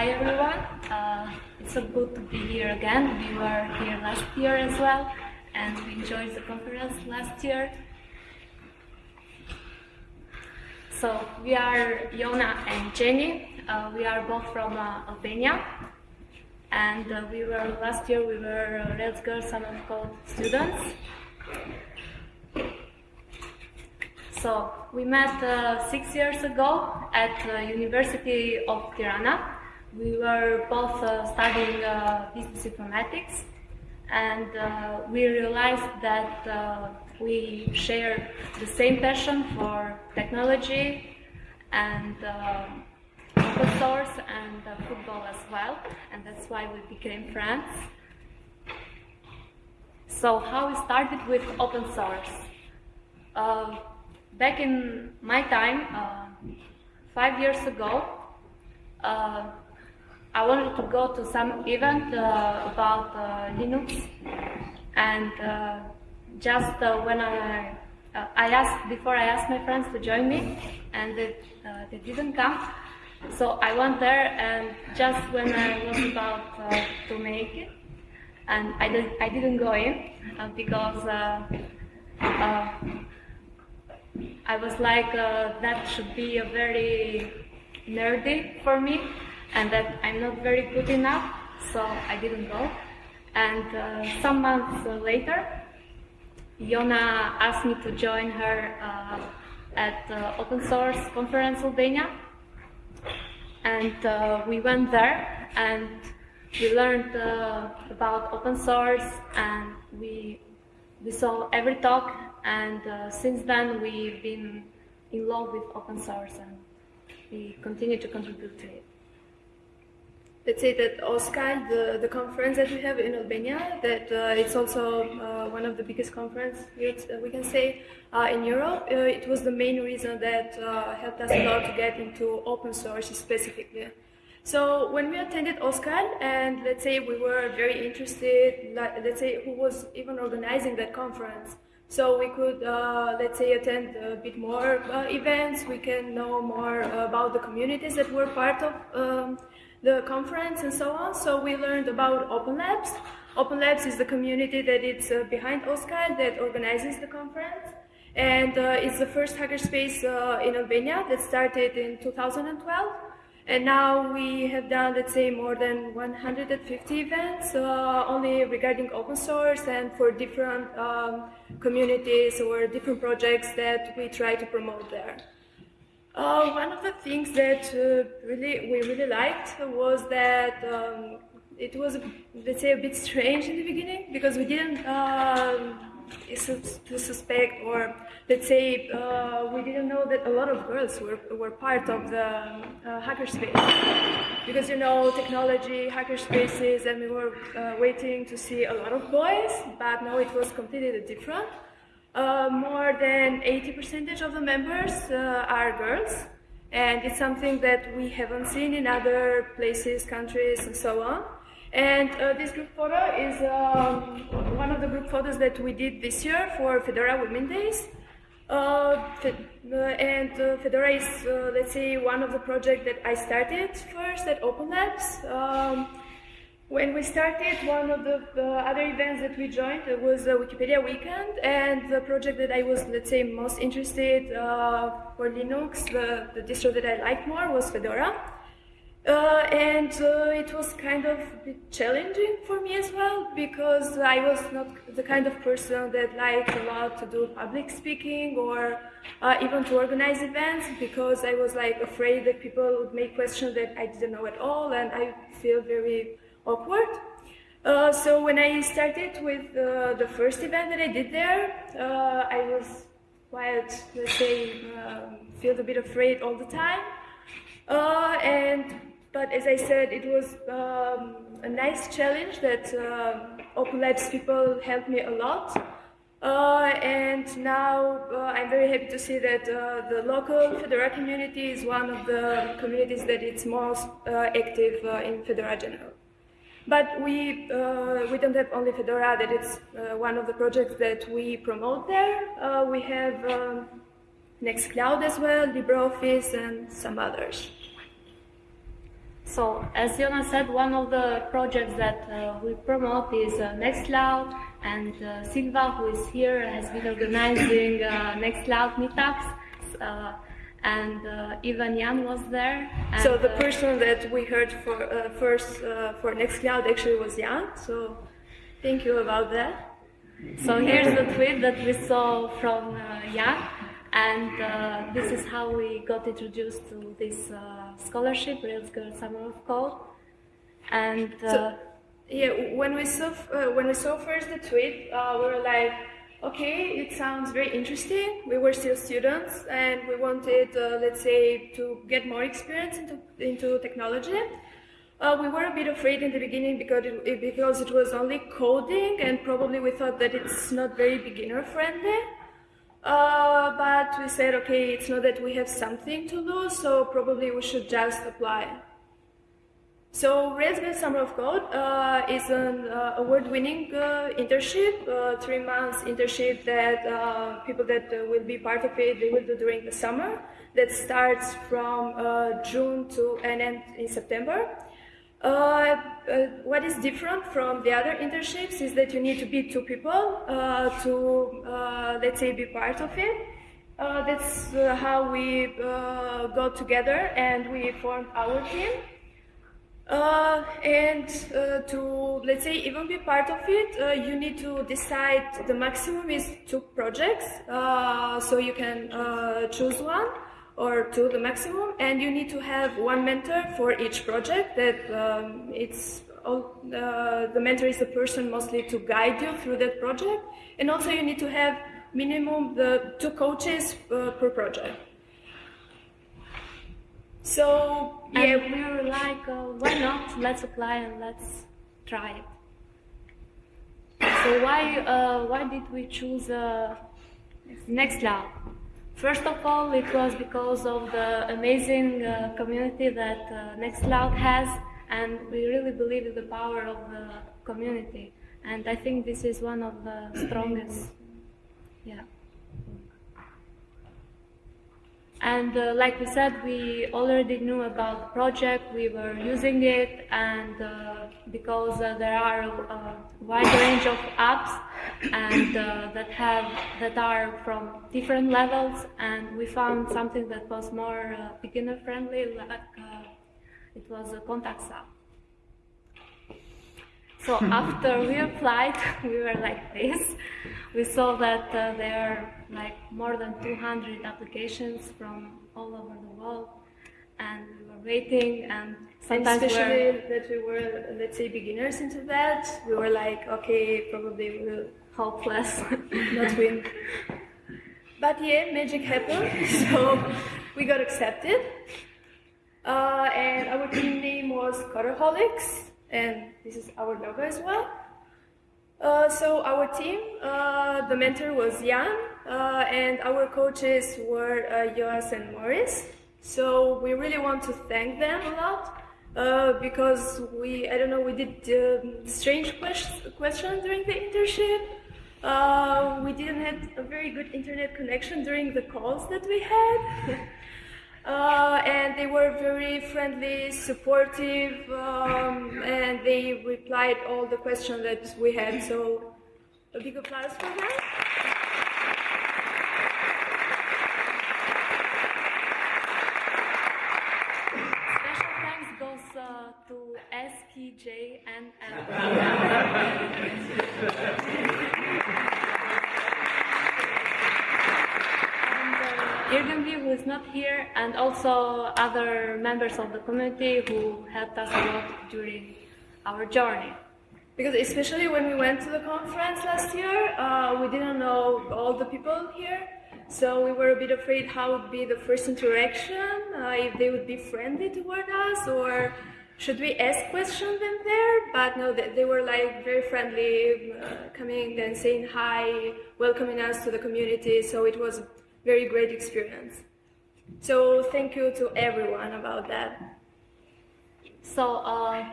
Hi everyone. Uh, it's so good to be here again. We were here last year as well, and we enjoyed the conference last year. So we are Yona and Jenny. Uh, we are both from uh, Albania, and uh, we were last year. We were uh, Rails Girls Summer Code students. So we met uh, six years ago at the University of Tirana. We were both uh, studying uh, business informatics, and uh, we realized that uh, we share the same passion for technology and open source and uh, football as well, and that's why we became friends. So how we started with open source? Uh, back in my time, uh, five years ago, uh, I wanted to go to some event uh, about uh, Linux, and uh, just uh, when I I asked before I asked my friends to join me, and they, they didn't come. So I went there, and just when I was about to make it, and I, did, I didn't go in because I was like, uh, that should be a very nerdy for me, and that I'm not very good enough, so I didn't go. And uh, some months later, Yona asked me to join her uh, at the Open Source Conference Albania, and uh, we went there and we learned uh, about open source and we we saw every talk and uh, since then we've been in love with open source and we continue to contribute to it. Let's say that OSCAL, the, the conference that we have in Albania, that uh, it's also uh, one of the biggest conferences uh, we can say uh, in Europe. Uh, it was the main reason that helped us a lot to get into open source specifically. So when we attended OSCAL, and let's say we were very interested, let's say who was even organizing that conference, so we could, uh, let's say, attend a bit more uh, events. We can know more about the communities that were part of um, the conference and so on. So we learned about Open Labs. Open Labs is the community that is uh, behind OSCAL that organizes the conference. And uh, it's the first hackerspace uh, in Albania that started in 2012. And now we have done, let's say, more than 150 events, uh, only regarding open source and for different um, communities or different projects that we try to promote there. Uh, one of the things that uh, really we really liked was that um, it was, let's say, a bit strange in the beginning because we didn't to suspect or let's say uh, we didn't know that a lot of girls were, were part of the uh, hackerspace because you know technology hackerspaces and we were uh, waiting to see a lot of boys but no it was completely different uh, more than 80% of the members uh, are girls and it's something that we haven't seen in other places countries and so on and uh, this group photo is um, one of the group photos that we did this year for Fedora Women Days. Uh, uh and Fedora is, let's say, one of the projects that I started first at Open Labs. Um, when we started, one of the, the, other events that we joined was the Wikipedia Weekend, and the project that I was, let's say, most interested uh, for Linux, the, the distro that I liked more was Fedora. Uh, and uh, it was kind of challenging for me as well because I was not the kind of person that liked a lot to do public speaking or uh, even to organize events because I was like afraid that people would make questions that I didn't know at all and I feel very awkward. Uh, so when I started with uh, the first event that I did there, uh, I was quite, let's say, um, feel a bit afraid all the time. and but as I said, it was um, a nice challenge that uh, Open Labs people helped me a lot. Uh, and now uh, I'm very happy to see that uh, the local Fedora community is one of the communities that is most uh, active uh, in Fedora general. But we, we don't have only Fedora, that it's one of the projects that we promote there. we have um, Nextcloud as well, LibreOffice, and some others. So, as Yona said, one of the projects that uh, we promote is uh, Nextcloud, and uh, Silva, who is here, has been organizing uh, Nextcloud meetups, uh, and uh, even Jan was there. So the uh, person that we heard for uh, first uh, for Nextcloud actually was Jan. So thank you about that. So here's the tweet that we saw from uh, Jan, and uh, this is how we got introduced to this uh, scholarship, Rails Girl Summer of Code. And uh, So, yeah, when we saw uh, when we saw first the tweet, uh, we were like, okay, it sounds very interesting. We were still students, and we wanted, uh, let's say, to get more experience into into technology. Uh, we were a bit afraid in the beginning because it, because it was only coding, and probably we thought that it's not very beginner friendly. Uh, but we said, okay, it's not that we have something to lose, so probably we should just apply. So Rails Girls Summer of Code uh, is an uh, award-winning uh, internship, uh, three months internship that uh, people that uh, will be part of it they will do during the summer. That starts from June to and end in September. What is different from the other internships is that you need to be two people to, let's say, be part of it. That's how we got together and we formed our team. Uh, and uh, to, let's say, even be part of it, uh, you need to decide the maximum is two projects. Uh, so you can uh, choose one or two, the maximum, and you need to have one mentor for each project. That um, it's all, uh, the mentor is the person mostly to guide you through that project, and also you need to have minimum the two coaches per project. So yeah, we were like, uh, why not? Let's apply and let's try it. So why uh, why did we choose uh, Nextcloud? First of all, it was because of the amazing uh, community that uh, Nextcloud has, and we really believe in the power of the community. And I think this is one of the strongest. Yeah. And uh, like we said, we already knew about the project, we were using it, and uh, because uh, there are a wide range of apps and uh, that have that are from different levels, and we found something that was more uh, beginner friendly, like uh, it was a contacts app. So after we applied, we were like this. We saw that uh, there are like more than 200 applications from all over the world, and we were waiting. And and sometimes especially we're that we were, let's say, beginners into that, we were like, okay, probably we will hopeless. not win. But yeah, magic happened, so we got accepted. Uh, and our team name was Coderholics, and this is our logo as well. Uh, so our team, uh, the mentor was Jan, uh, and our coaches were uh, Joas and Morris. So we really want to thank them a lot uh, because we, I don't know, we did um, strange quest- questions during the internship. Uh, we didn't have a very good internet connection during the calls that we had. Uh, and they were very friendly, supportive, um, and they replied all the questions that we had. So, a big applause for them. Special thanks goes uh, to SKJ and L. And Irgenby, who is not here, and also other members of the community who helped us a lot during our journey. Because especially when we went to the conference last year, uh, we didn't know all the people here. So we were a bit afraid how would be the first interaction, uh, if they would be friendly toward us, or should we ask questions them there? But no, they, they were like very friendly, uh, coming and saying hi, welcoming us to the community. So it was very great experience. So thank you to everyone about that. So uh,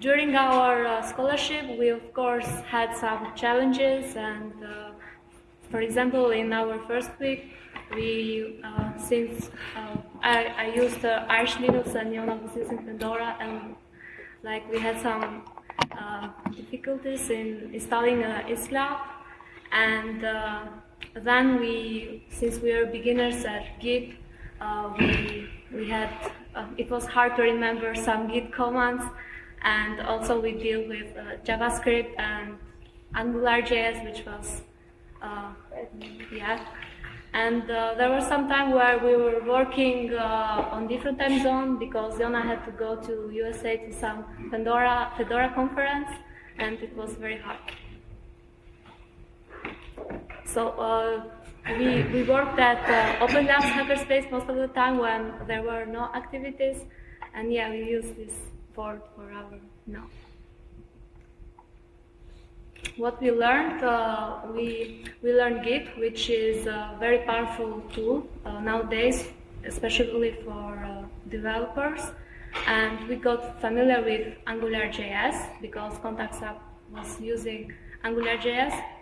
during our uh, scholarship, we of course had some challenges, and uh, for example, in our first week, we uh, since uh, I, I used uh, Arch Linux and was using Fedora, and like we had some uh, difficulties in installing uh, Isclab, and then we, since we are beginners at Git, uh, we we had uh, it was hard to remember some Git commands, and also we deal with uh, JavaScript and AngularJS, which was uh, yeah. And uh, there was some time where we were working uh, on different time zone because Yona had to go to USA to some Fedora Fedora conference, and it was very hard. So uh, we, we worked at uh, Open Labs Hackerspace most of the time when there were no activities, and yeah, we use this board for our now. What we learned, uh, we we learned Git, which is a very powerful tool uh, nowadays, especially for uh, developers, and we got familiar with AngularJS because Contacts app was using AngularJS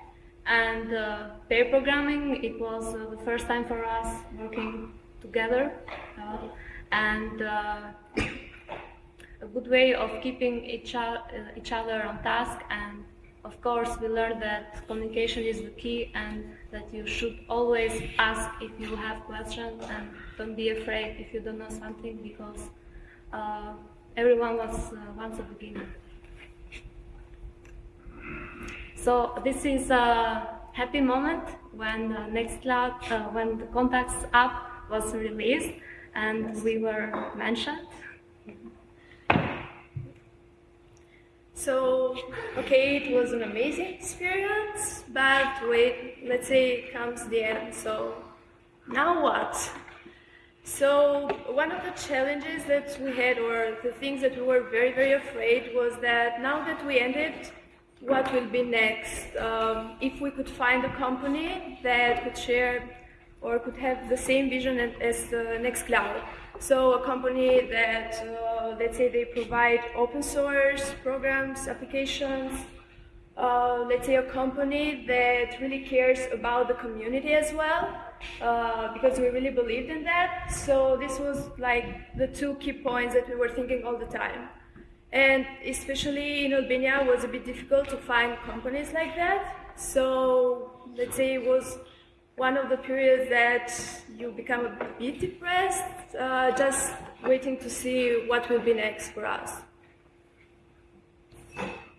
and uh, pair programming, it was uh, the first time for us working together. Uh, and uh, a good way of keeping each, uh, each other on task. And of course, we learned that communication is the key and that you should always ask if you have questions and don't be afraid if you don't know something because uh, everyone was once a beginner. So this is a happy moment when uh, Nextcloud, uh, when the Contacts app was released and we were mentioned. So, okay, it was an amazing experience, but wait, let's say comes the end. So, now what? So, one of the challenges that we had, or the things that we were very, very afraid, was that now that we ended, what will be next? Um, if we could find a company that could share or could have the same vision as- the Nextcloud. So a company that, uh, let's say, they provide open source programs, applications. Uh, let's say a company that really cares about the community as well, uh, because we really believed in that. So this was like the two key points that we were thinking all the time. And especially in Albania, it was a bit difficult to find companies like that. So let's say it was one of the periods that you become a bit depressed, uh, just waiting to see what will be next for us.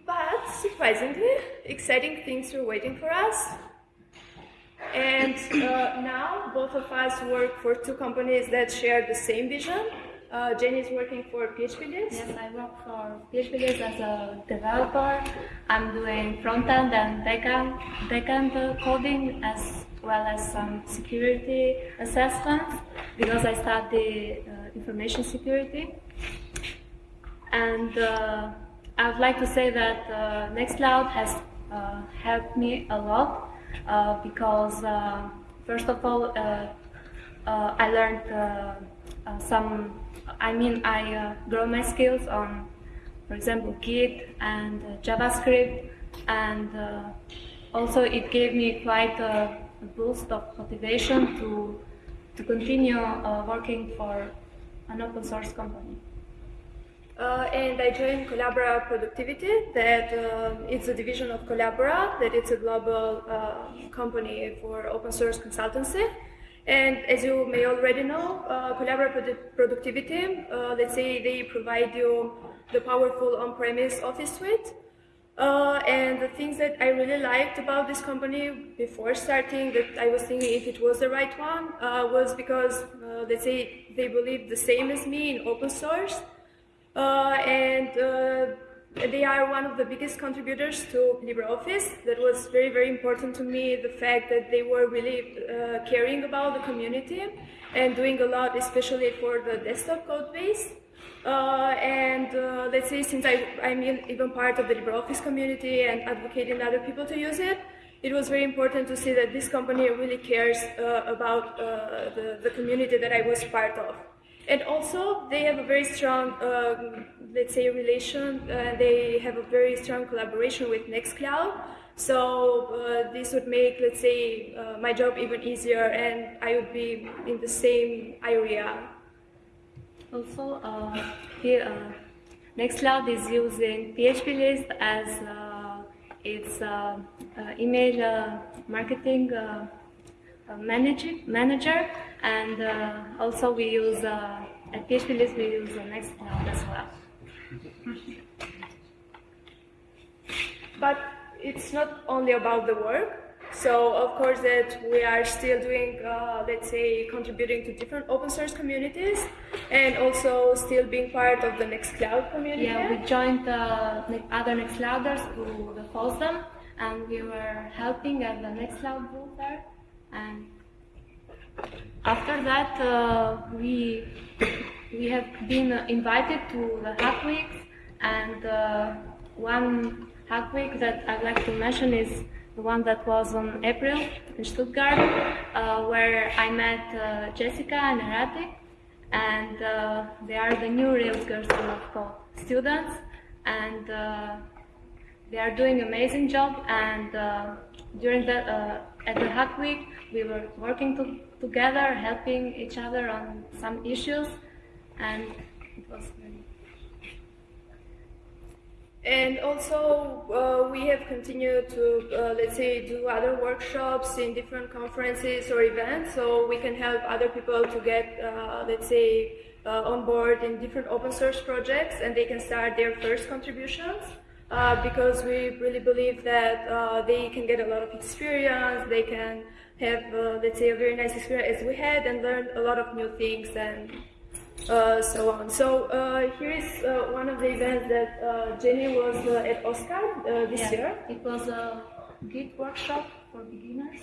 But surprisingly, exciting things were waiting for us. And uh, now both of us work for two companies that share the same vision. Uh, Jenny is working for PHP List, I work for PHP as a developer. I'm doing front end and back end, back end uh, coding as well as some security assessments because I study uh, information security. And uh, I would like to say that uh, Nextcloud has uh, helped me a lot uh, because, uh, first of all, I learned some, I mean, I uh, grow my skills on, for example, Git and uh, JavaScript, and uh, also it gave me quite a, boost of motivation to, to continue uh, working for an open source company. Uh, and I joined Collabora Productivity, that uh, it's a division of Collabora, that it's a global uh, company for open source consultancy. And as you may already know, uh, Collabora Productivity, uh, let's say they provide you the powerful on-premise Office suite. Uh, and the things that I really liked about this company before starting, that I was thinking if it was the right one, uh, was because, uh, let's say, they believe the same as me in open source. Uh, and they are one of the biggest contributors to LibreOffice. That was very, very important to me, the fact that they were really uh, caring about the community and doing a lot, especially for the desktop code base. Uh, and uh, let's say since I, I'm even part of the LibreOffice community and advocating other people to use it, it was very important to see that this company really cares uh, about uh, the, the community that I was part of. And also, they have a very strong, um, let's say, relation. Uh, they have a very strong collaboration with Nextcloud. So uh, this would make, let's say, uh, my job even easier, and I would be in the same area. Also, uh, here, uh, Nextcloud is using PHP List as uh, its email marketing manager, manager, and uh, also we use uh, at PHP List we use the next Nextcloud as well. But it's not only about the work. So of course that we are still doing, uh, let's say, contributing to different open source communities, and also still being part of the Nextcloud community. Yeah, we joined uh, the other Nextclouders to the FOSDEM, and we were helping at the Nextcloud booth there. And after that, uh, we we have been invited to the Hack Weeks, and uh, one Hack Week that I'd like to mention is the one that was on April in Stuttgart, uh, where I met uh, Jessica and Arati, and uh, they are the new Rails Girls Code students, and uh, they are doing amazing job. And during uh, at the Hack Week, we were working to, together, helping each other on some issues, and it was very. and also, uh, we have continued to, uh, let's say, do other workshops in different conferences or events, so we can help other people to get, uh, let's say, uh, on board in different open source projects, and they can start their first contributions. Uh, because we really believe that uh, they can get a lot of experience, they can have, let's say, a very nice experience as we had, and learn a lot of new things and uh, so on. So uh, here is uh, one of the events that uh, Jenny was uh, at OSCAL this yeah, year. It was a Git workshop for beginners.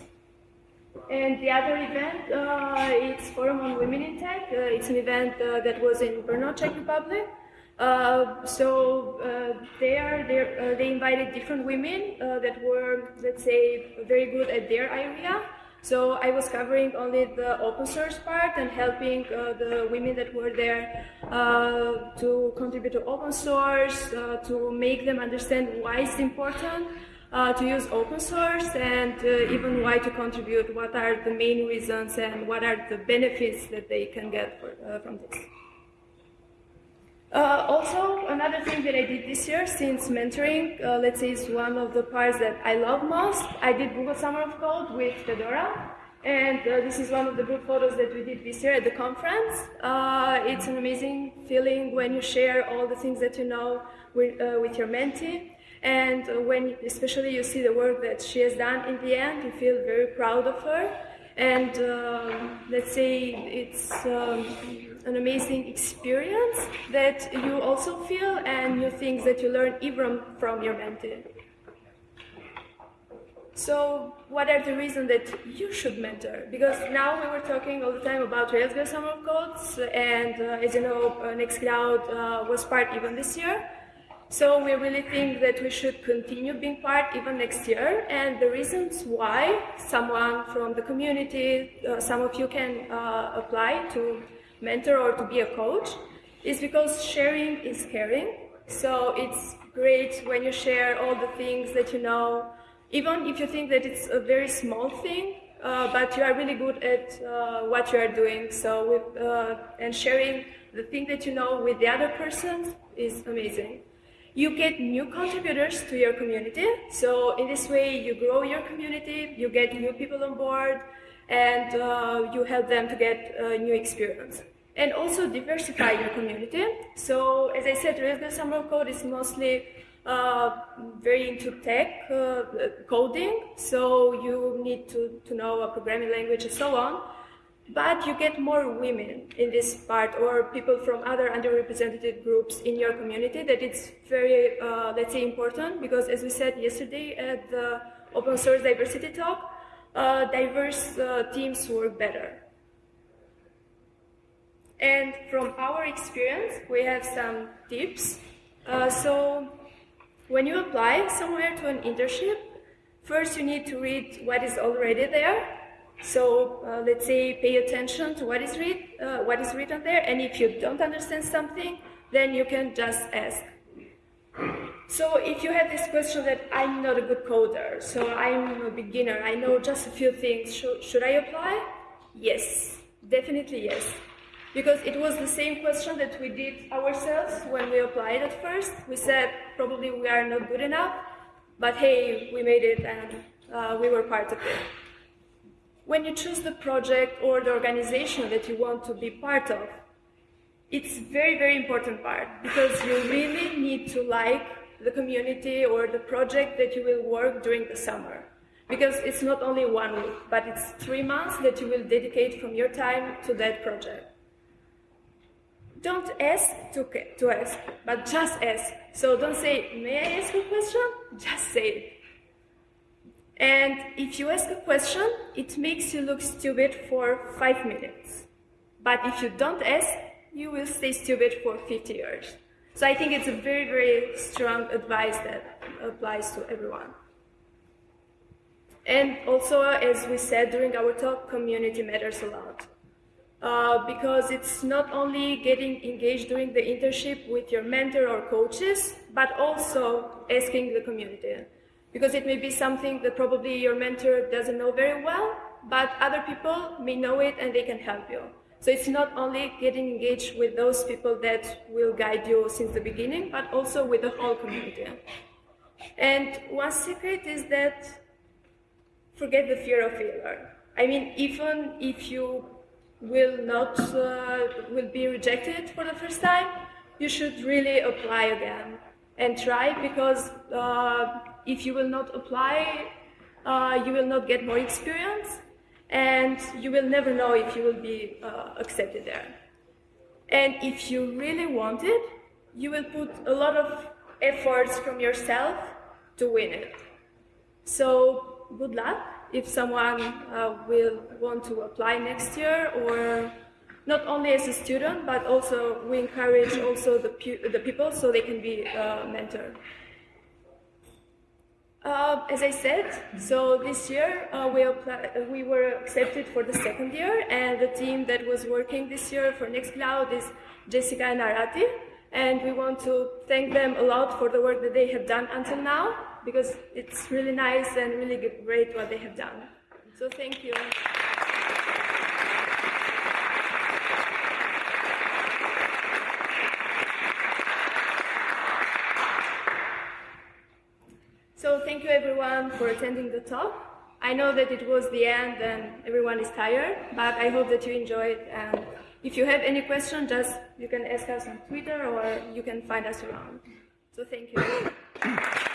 And the other event, it's Forum on Women in Tech. it's an event that was in Brno, Czech Republic. So they are there. they invited different women that were, let's say, very good at their area. So I was covering only the open source part and helping uh, the women that were there uh, to contribute to open source, uh, to make them understand why it's important uh, to use open source and uh, even why to contribute, what are the main reasons and what are the benefits that they can get for, uh, from this. Uh, also, another thing that I did this year, since mentoring, uh, let's say, is one of the parts that I love most, I did Google Summer of Code with Fedora. And uh, this is one of the group photos that we did this year at the conference. Uh, it's an amazing feeling when you share all the things that you know with, uh, with your mentee. And uh, when, especially, you see the work that she has done in the end, you feel very proud of her. And um, let's say it's um, an amazing experience that you also feel and new things that you learn even from your mentor. So what are the reasons that you should mentor? Because now we were talking all the time about Rails Summer of Codes, and uh, as you know, uh, Nextcloud uh, was part even this year. So we really think that we should continue being part even next year. And the reasons why someone from the community, uh, some of you can uh, apply to mentor or to be a coach, is because sharing is caring. So it's great when you share all the things that you know, even if you think that it's a very small thing, uh, but you are really good at uh, what you are doing. So with, uh, and sharing the thing that you know with the other person is amazing. You get new contributors to your community. So in this way, you grow your community, you get new people on board, and uh, you help them to get a new experience. And also diversify your community. So as I said, Rails Summer Code is mostly uh, very into tech uh, coding, so you need to, to know a programming language and so on but you get more women in this part or people from other underrepresented groups in your community that it's very, uh, let's say, important because as we said yesterday at the open source diversity talk, uh, diverse uh, teams work better. And from our experience, we have some tips. Uh, so when you apply somewhere to an internship, first you need to read what is already there So uh, let's say pay attention to what is read, uh, what is written there, and if you don't understand something, then you can just ask. So if you have this question that I'm not a good coder, so I'm a beginner, I know just a few things, should, should I apply? Yes, definitely yes. Because it was the same question that we did ourselves when we applied at first. We said probably we are not good enough, but hey, we made it and uh, we were part of it. When you choose the project or the organization that you want to be part of, it's very, very important part because you really need to like the community or the project that you will work during the summer. Because it's not only one week, but it's three months that you will dedicate from your time to that project. Don't ask to, to ask, but just ask. So don't say, may I ask a question? Just say it. And if you ask a question, it makes you look stupid for five minutes. But if you don't ask, you will stay stupid for 50 years. So I think it's a very, very strong advice that applies to everyone. And also, as we said during our talk, community matters a lot. Uh, because it's not only getting engaged during the internship with your mentor or coaches, but also asking the community. Because it may be something that probably your mentor doesn't know very well, but other people may know it and they can help you. So it's not only getting engaged with those people that will guide you since the beginning, but also with the whole community. And one secret is that forget the fear of failure. I mean, even if you will not uh, will be rejected for the first time, you should really apply again and try because uh, if you will not apply, uh, you will not get more experience and you will never know if you will be uh, accepted there. And if you really want it, you will put a lot of efforts from yourself to win it. So good luck if someone uh, will want to apply next year or not only as a student, but also we encourage also the, the people so they can be a mentor. Uh, as I said, so this year uh, we, we were accepted for the second year, and the team that was working this year for Nextcloud is Jessica and Arati, and we want to thank them a lot for the work that they have done until now, because it's really nice and really great what they have done. So thank you. So thank you everyone for attending the talk. I know that it was the end and everyone is tired, but I hope that you enjoyed. And if you have any question, just you can ask us on Twitter or you can find us around. So thank you.